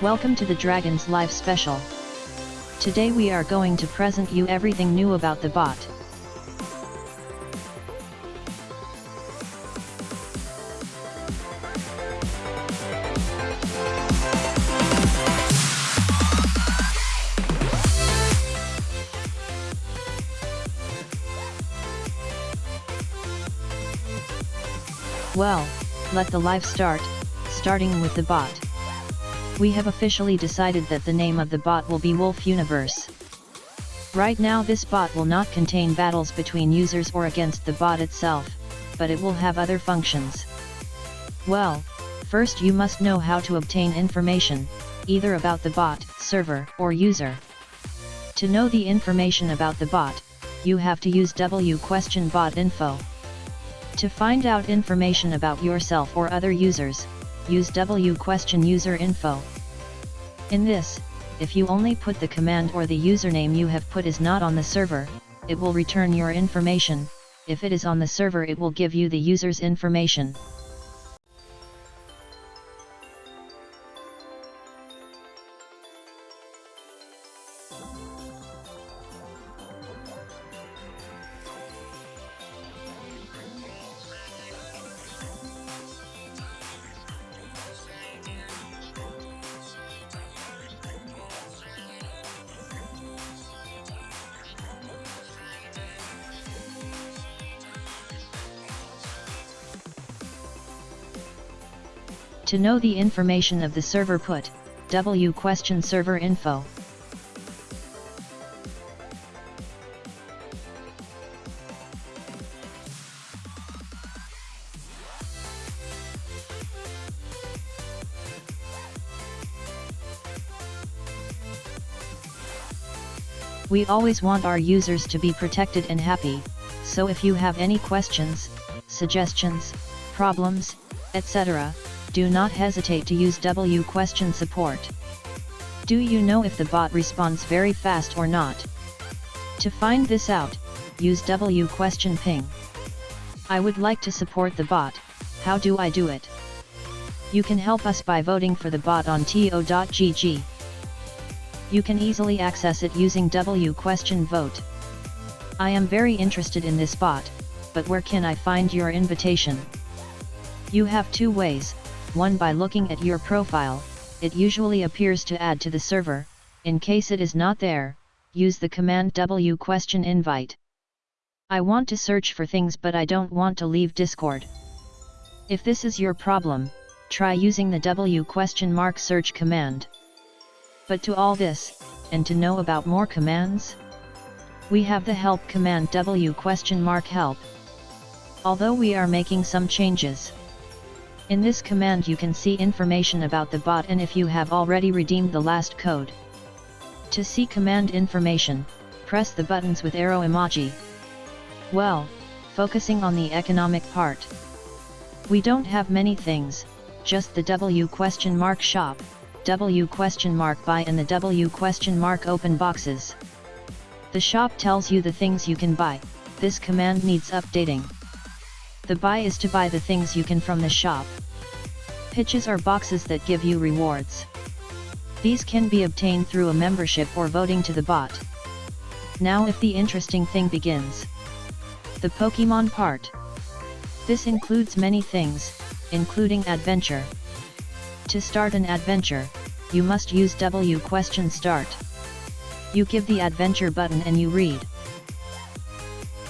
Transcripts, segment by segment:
Welcome to the Dragons Live Special. Today we are going to present you everything new about the bot. Well, let the live start, starting with the bot. We have officially decided that the name of the bot will be Wolf Universe. Right now this bot will not contain battles between users or against the bot itself, but it will have other functions. Well, first you must know how to obtain information, either about the bot, server, or user. To know the information about the bot, you have to use W question bot info. To find out information about yourself or other users, use W question user info. In this, if you only put the command or the username you have put is not on the server, it will return your information, if it is on the server it will give you the user's information. To know the information of the server put, W question server info. We always want our users to be protected and happy, so if you have any questions, suggestions, problems, etc., do not hesitate to use W question support. Do you know if the bot responds very fast or not? To find this out, use W question ping. I would like to support the bot, how do I do it? You can help us by voting for the bot on top.gg. You can easily access it using W question vote. I am very interested in this bot, but where can I find your invitation? You have two ways, one by looking at your profile, it usually appears to add to the server, in case it is not there, use the command W question invite. I want to search for things but I don't want to leave Discord. If this is your problem, try using the W question mark search command. But to all this, and to know about more commands, we have the help command W question mark help. Although we are making some changes, in this command you can see information about the bot and if you have already redeemed the last code. To see command information, press the buttons with arrow emoji. Well, focusing on the economic part. We don't have many things, just the W question mark shop, W question mark buy and the W question mark open boxes. The shop tells you the things you can buy, this command needs updating. The buy is to buy the things you can from the shop. Pitches are boxes that give you rewards. These can be obtained through a membership or voting to the bot. Now if the interesting thing begins. The Pokemon part. This includes many things, including adventure. To start an adventure, you must use W question start. You give the adventure button and you read.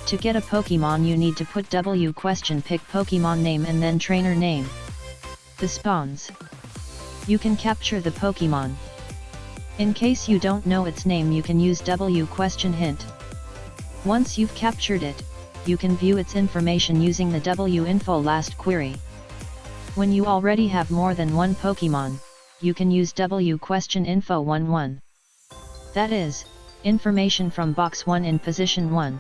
To get a Pokemon you need to put W question pick Pokemon name and then trainer name. The spawns. You can capture the Pokemon. In case you don't know its name you can use W question hint. Once you've captured it, you can view its information using the W info last query. When you already have more than one Pokemon, you can use W question info 11. That is, information from box 1 in position 1.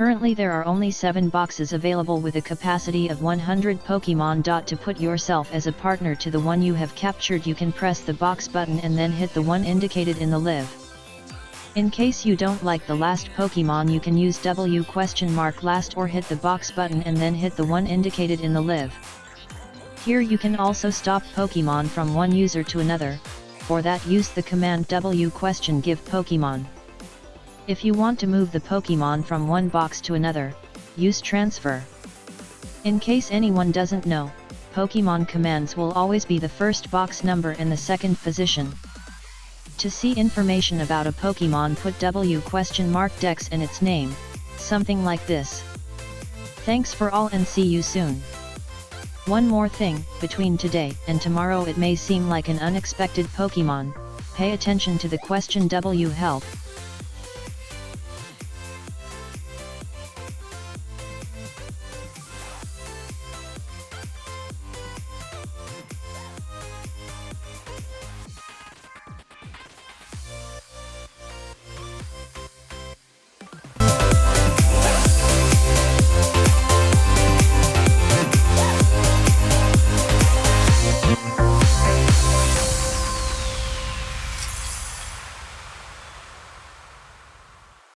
Currently there are only 7 boxes available with a capacity of 100 Pokemon. To put yourself as a partner to the one you have captured you can press the box button and then hit the one indicated in the live. In case you don't like the last Pokemon you can use W question mark last or hit the box button and then hit the one indicated in the live. Here you can also stop Pokemon from one user to another, for that use the command W question give Pokemon. If you want to move the Pokemon from one box to another, use transfer. In case anyone doesn't know, Pokemon commands will always be the first box number in the second position. To see information about a Pokemon put W question mark dex in its name, something like this. Thanks for all and see you soon. One more thing, between today and tomorrow it may seem like an unexpected Pokemon, pay attention to the question W help,